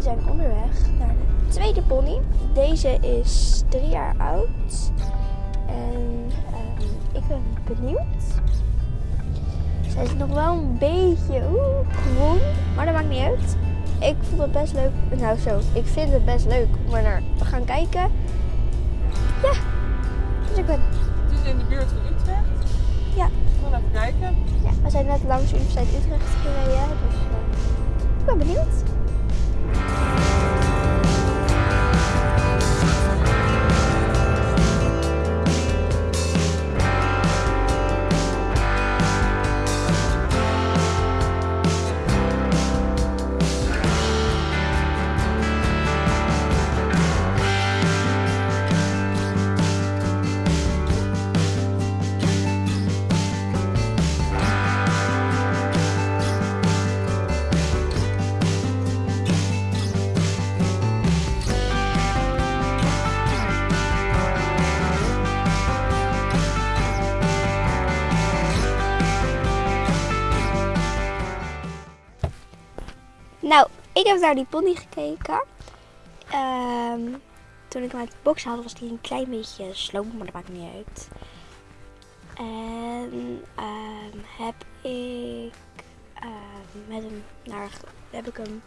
We zijn onderweg naar de tweede pony. Deze is drie jaar oud. En ehm, ik ben benieuwd. Zij is nog wel een beetje groen, maar dat maakt niet uit. Ik vond het best leuk. Nou zo, ik vind het best leuk om er naar te gaan kijken. Ja, dus ik ben... Het is in de buurt van Utrecht. Ja. We gaan even kijken. Ja, we zijn net langs de Universiteit Utrecht gereden, dus eh, ik ben benieuwd. Bye. Nou, ik heb naar die pony gekeken. Ehm, toen ik hem uit de box haalde was hij een klein beetje sloom, maar dat maakt niet uit. En ehm, heb ik ehm, met hem naar, heb ik hem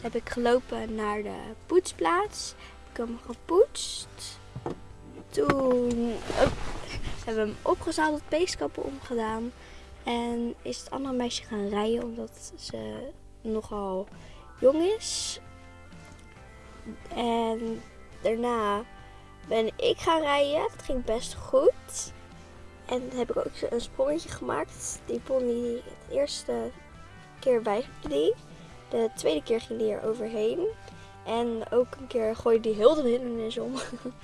heb ik gelopen naar de poetsplaats. Heb ik hem gepoetst. Toen hebben we hem opgezadeld, peeskappen omgedaan. En is het andere meisje gaan rijden omdat ze nogal jong is. En daarna ben ik gaan rijden. Dat ging best goed. En heb ik ook een sprongetje gemaakt. Die pony de eerste keer die. De tweede keer ging die er overheen. En ook een keer gooide die heel de hindernis om.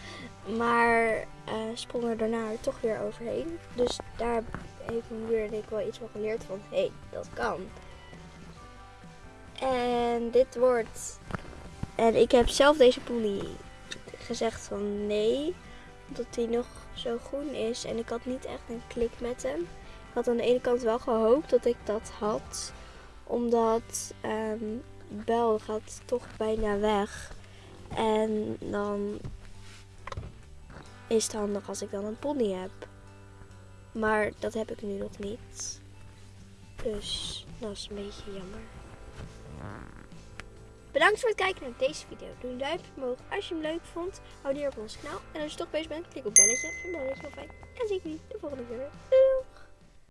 maar eh, sprong er daarna toch weer overheen. Dus daar heeft mijn moeder en ik wel iets van geleerd van... Hé, dat kan. En dit wordt. En ik heb zelf deze pony gezegd van nee. Omdat hij nog zo groen is. En ik had niet echt een klik met hem. Ik had aan de ene kant wel gehoopt dat ik dat had. Omdat um, Bel gaat toch bijna weg. En dan is het handig als ik dan een pony heb. Maar dat heb ik nu nog niet. Dus dat is een beetje jammer. Bedankt voor het kijken naar deze video. Doe een duimpje omhoog als je hem leuk vond. Abonneer op ons kanaal. En als je toch bezig bent, klik op belletje. Vind belletje wel fijn. En zie ik jullie de volgende keer. Doei!